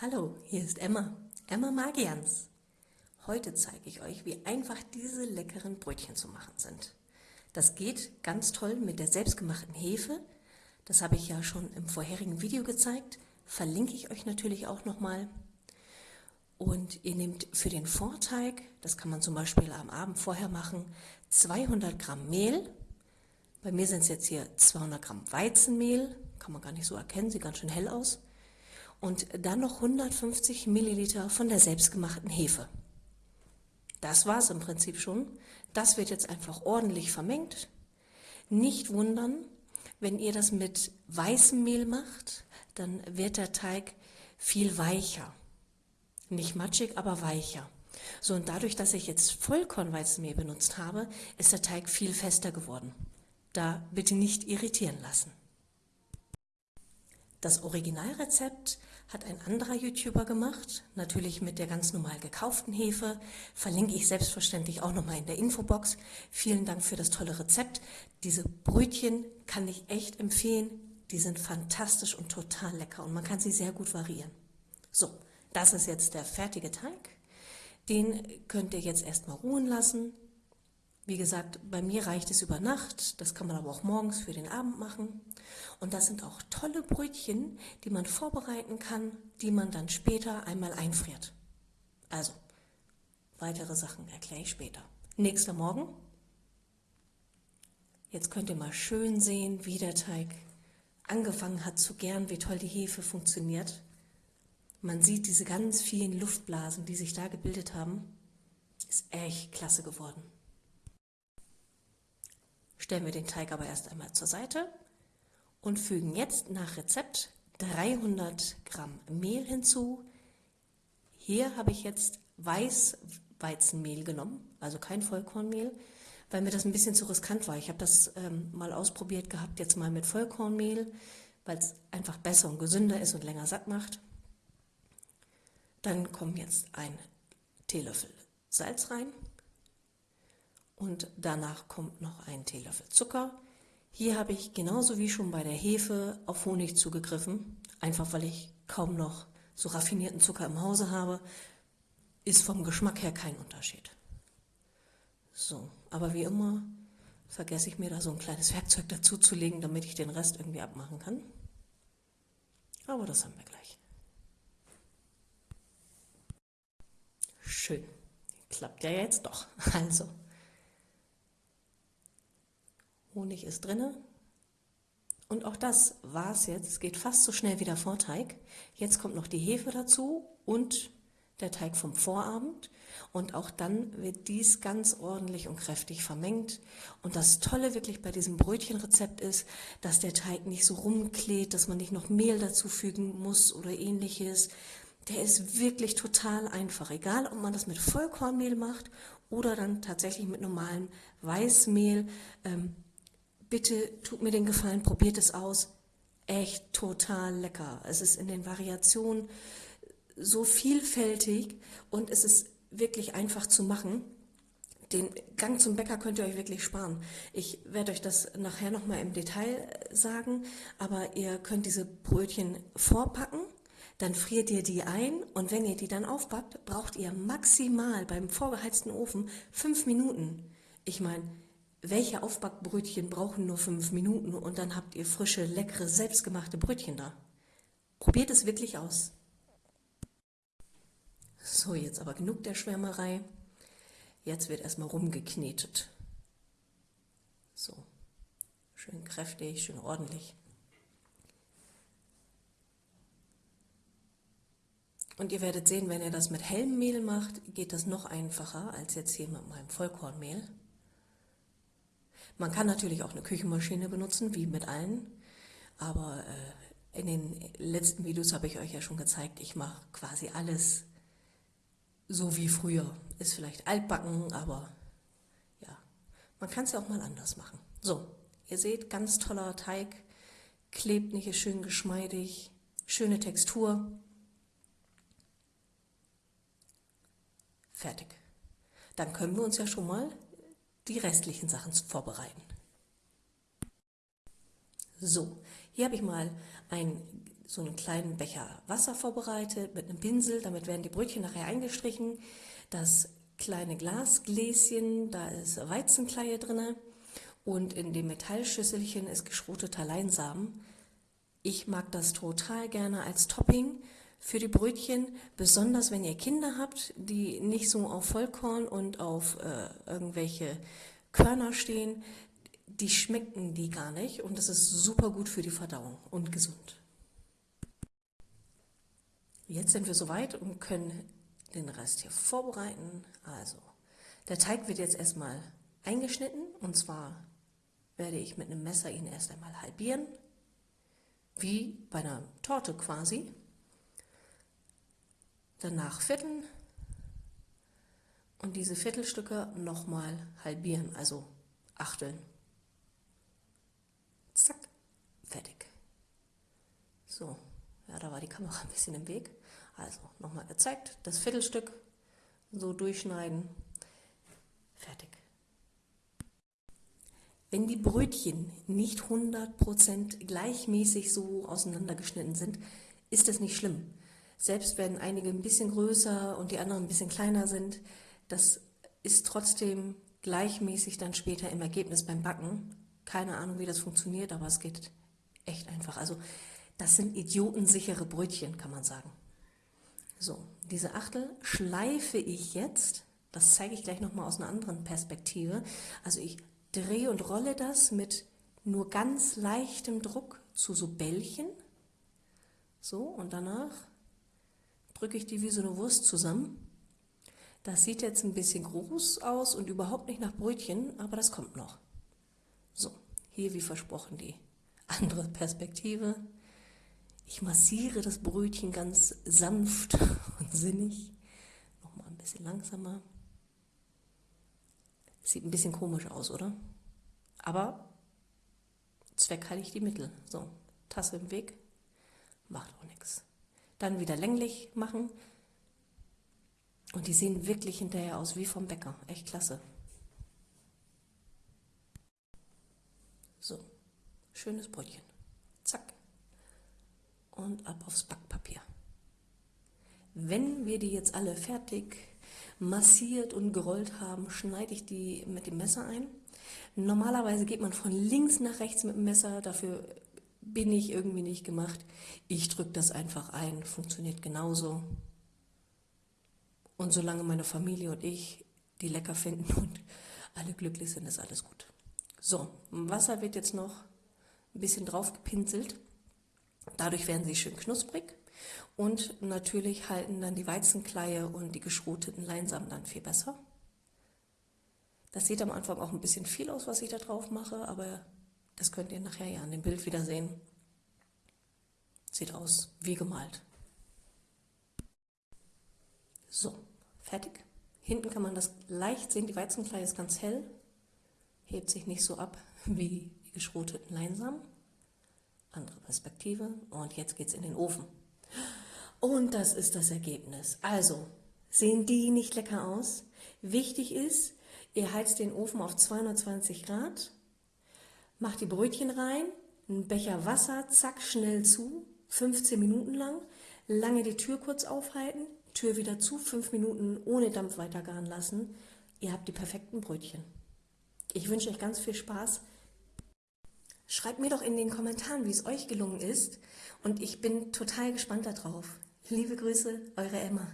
Hallo, hier ist Emma, Emma Magians. Heute zeige ich euch, wie einfach diese leckeren Brötchen zu machen sind. Das geht ganz toll mit der selbstgemachten Hefe. Das habe ich ja schon im vorherigen Video gezeigt. Verlinke ich euch natürlich auch nochmal. Und ihr nehmt für den Vorteig, das kann man zum Beispiel am Abend vorher machen, 200 Gramm Mehl. Bei mir sind es jetzt hier 200 Gramm Weizenmehl. Kann man gar nicht so erkennen, sieht ganz schön hell aus. Und dann noch 150 Milliliter von der selbstgemachten Hefe. Das war es im Prinzip schon. Das wird jetzt einfach ordentlich vermengt. Nicht wundern, wenn ihr das mit weißem Mehl macht, dann wird der Teig viel weicher. Nicht matschig, aber weicher. So, und dadurch, dass ich jetzt Vollkornweizenmehl benutzt habe, ist der Teig viel fester geworden. Da bitte nicht irritieren lassen. Das Originalrezept hat ein anderer YouTuber gemacht, natürlich mit der ganz normal gekauften Hefe. Verlinke ich selbstverständlich auch nochmal in der Infobox. Vielen Dank für das tolle Rezept. Diese Brötchen kann ich echt empfehlen. Die sind fantastisch und total lecker und man kann sie sehr gut variieren. So, das ist jetzt der fertige Teig. Den könnt ihr jetzt erstmal ruhen lassen. Wie gesagt, bei mir reicht es über Nacht, das kann man aber auch morgens für den Abend machen. Und das sind auch tolle Brötchen, die man vorbereiten kann, die man dann später einmal einfriert. Also, weitere Sachen erkläre ich später. Nächster Morgen. Jetzt könnt ihr mal schön sehen, wie der Teig angefangen hat zu gären, wie toll die Hefe funktioniert. Man sieht diese ganz vielen Luftblasen, die sich da gebildet haben. Ist echt klasse geworden. Stellen wir den Teig aber erst einmal zur Seite und fügen jetzt nach Rezept 300 Gramm Mehl hinzu. Hier habe ich jetzt Weißweizenmehl genommen, also kein Vollkornmehl, weil mir das ein bisschen zu riskant war. Ich habe das ähm, mal ausprobiert gehabt, jetzt mal mit Vollkornmehl, weil es einfach besser und gesünder ist und länger satt macht. Dann kommen jetzt ein Teelöffel Salz rein und danach kommt noch ein Teelöffel Zucker. Hier habe ich genauso wie schon bei der Hefe auf Honig zugegriffen, einfach weil ich kaum noch so raffinierten Zucker im Hause habe, ist vom Geschmack her kein Unterschied. So, aber wie immer vergesse ich mir da so ein kleines Werkzeug dazu zu legen, damit ich den Rest irgendwie abmachen kann. Aber das haben wir gleich. Schön. Klappt ja jetzt doch. Also, Honig ist drinne. Und auch das war es jetzt. Es geht fast so schnell wie der Vorteig. Jetzt kommt noch die Hefe dazu und der Teig vom Vorabend. Und auch dann wird dies ganz ordentlich und kräftig vermengt. Und das Tolle wirklich bei diesem Brötchenrezept ist, dass der Teig nicht so rumklebt, dass man nicht noch Mehl dazu fügen muss oder ähnliches. Der ist wirklich total einfach. Egal, ob man das mit Vollkornmehl macht oder dann tatsächlich mit normalem Weißmehl. Ähm, bitte tut mir den Gefallen, probiert es aus. Echt total lecker. Es ist in den Variationen so vielfältig und es ist wirklich einfach zu machen. Den Gang zum Bäcker könnt ihr euch wirklich sparen. Ich werde euch das nachher nochmal im Detail sagen, aber ihr könnt diese Brötchen vorpacken, dann friert ihr die ein und wenn ihr die dann aufbackt, braucht ihr maximal beim vorgeheizten Ofen fünf Minuten. Ich meine, welche Aufbackbrötchen brauchen nur fünf Minuten und dann habt ihr frische, leckere, selbstgemachte Brötchen da. Probiert es wirklich aus. So, jetzt aber genug der Schwärmerei. Jetzt wird erstmal rumgeknetet. So, schön kräftig, schön ordentlich. Und ihr werdet sehen, wenn ihr das mit hellem Mehl macht, geht das noch einfacher als jetzt hier mit meinem Vollkornmehl. Man kann natürlich auch eine Küchenmaschine benutzen, wie mit allen, aber äh, in den letzten Videos habe ich euch ja schon gezeigt, ich mache quasi alles so wie früher. Ist vielleicht altbacken, aber ja, man kann es ja auch mal anders machen. So, ihr seht, ganz toller Teig, klebt nicht, ist schön geschmeidig, schöne Textur. Fertig. Dann können wir uns ja schon mal die restlichen Sachen vorbereiten. So, hier habe ich mal ein so einen kleinen Becher Wasser vorbereitet mit einem Pinsel. Damit werden die Brötchen nachher eingestrichen. Das kleine Glasgläschen, da ist Weizenkleie drin. Und in dem Metallschüsselchen ist geschroteter Leinsamen. Ich mag das total gerne als Topping für die Brötchen, besonders wenn ihr Kinder habt, die nicht so auf Vollkorn und auf äh, irgendwelche Körner stehen. Die schmecken die gar nicht und das ist super gut für die Verdauung und gesund. Jetzt sind wir soweit und können den Rest hier vorbereiten. Also, der Teig wird jetzt erstmal eingeschnitten und zwar werde ich mit einem Messer ihn erst einmal halbieren, wie bei einer Torte quasi. Danach vierteln und diese Viertelstücke nochmal halbieren, also achteln. Zack, fertig. So, ja, da war die Kamera ein bisschen im Weg. Also nochmal gezeigt, das Viertelstück so durchschneiden, fertig. Wenn die Brötchen nicht 100% gleichmäßig so auseinandergeschnitten sind, ist das nicht schlimm. Selbst wenn einige ein bisschen größer und die anderen ein bisschen kleiner sind, das ist trotzdem gleichmäßig dann später im Ergebnis beim Backen. Keine Ahnung, wie das funktioniert, aber es geht echt einfach. Also das sind idiotensichere Brötchen, kann man sagen. So, diese Achtel schleife ich jetzt, das zeige ich gleich nochmal aus einer anderen Perspektive. Also ich drehe und rolle das mit nur ganz leichtem Druck zu so Bällchen. So, und danach drücke ich die wie so eine Wurst zusammen. Das sieht jetzt ein bisschen groß aus und überhaupt nicht nach Brötchen, aber das kommt noch. So, hier wie versprochen die andere Perspektive. Ich massiere das Brötchen ganz sanft und sinnig. Nochmal ein bisschen langsamer. Sieht ein bisschen komisch aus, oder? Aber zweckheilig die Mittel. So, Tasse im Weg, macht auch nichts. Dann wieder länglich machen. Und die sehen wirklich hinterher aus wie vom Bäcker. Echt klasse. So, schönes Brötchen. Zack und ab aufs Backpapier. Wenn wir die jetzt alle fertig massiert und gerollt haben, schneide ich die mit dem Messer ein. Normalerweise geht man von links nach rechts mit dem Messer, dafür bin ich irgendwie nicht gemacht. Ich drücke das einfach ein, funktioniert genauso. Und solange meine Familie und ich die lecker finden und alle glücklich sind, ist alles gut. So, Wasser wird jetzt noch ein bisschen drauf gepinselt. Dadurch werden sie schön knusprig und natürlich halten dann die Weizenkleie und die geschroteten Leinsamen dann viel besser. Das sieht am Anfang auch ein bisschen viel aus, was ich da drauf mache, aber das könnt ihr nachher ja an dem Bild wieder sehen. Sieht aus wie gemalt. So, fertig. Hinten kann man das leicht sehen, die Weizenkleie ist ganz hell, hebt sich nicht so ab wie die geschroteten Leinsamen andere Perspektive und jetzt geht es in den Ofen. Und das ist das Ergebnis. Also, sehen die nicht lecker aus? Wichtig ist, ihr heizt den Ofen auf 220 Grad, macht die Brötchen rein, einen Becher Wasser, zack, schnell zu, 15 Minuten lang, lange die Tür kurz aufhalten, Tür wieder zu, 5 Minuten ohne Dampf weiter garen lassen. Ihr habt die perfekten Brötchen. Ich wünsche euch ganz viel Spaß Schreibt mir doch in den Kommentaren, wie es euch gelungen ist und ich bin total gespannt darauf. Liebe Grüße, eure Emma.